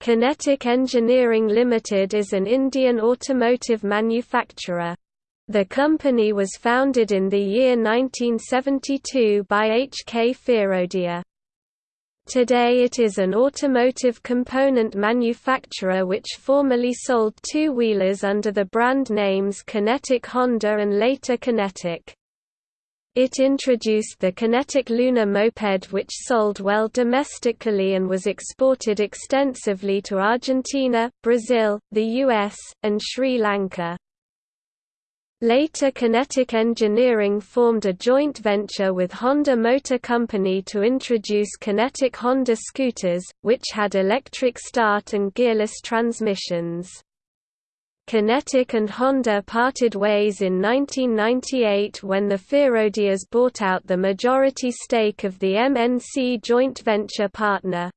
Kinetic Engineering Limited is an Indian automotive manufacturer. The company was founded in the year 1972 by H. K. Firodia. Today it is an automotive component manufacturer which formerly sold two-wheelers under the brand names Kinetic Honda and later Kinetic. It introduced the Kinetic Luna moped which sold well domestically and was exported extensively to Argentina, Brazil, the US, and Sri Lanka. Later Kinetic Engineering formed a joint venture with Honda Motor Company to introduce Kinetic Honda scooters, which had electric start and gearless transmissions. Kinetic and Honda parted ways in 1998 when the Firodias bought out the majority stake of the MNC joint venture partner.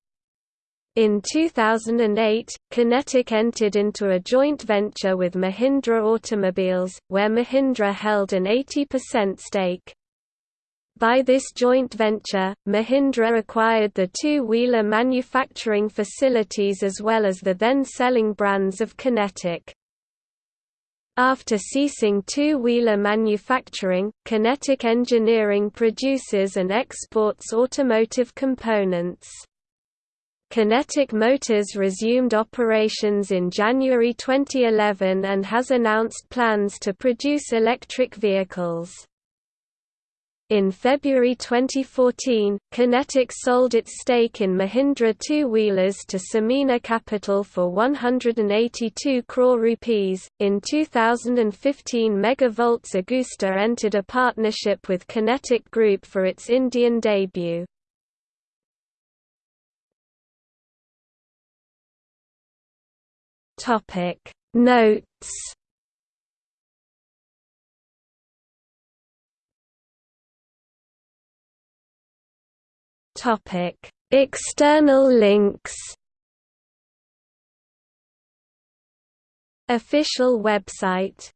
In 2008, Kinetic entered into a joint venture with Mahindra Automobiles, where Mahindra held an 80% stake. By this joint venture, Mahindra acquired the two-wheeler manufacturing facilities as well as the then-selling brands of Kinetic. After ceasing two-wheeler manufacturing, Kinetic Engineering produces and exports automotive components. Kinetic Motors resumed operations in January 2011 and has announced plans to produce electric vehicles. In February 2014, Kinetic sold its stake in Mahindra two-wheelers to Samina Capital for 182 crore rupees. In 2015, Megavolts Agusta entered a partnership with Kinetic Group for its Indian debut. Topic Notes External links. Official website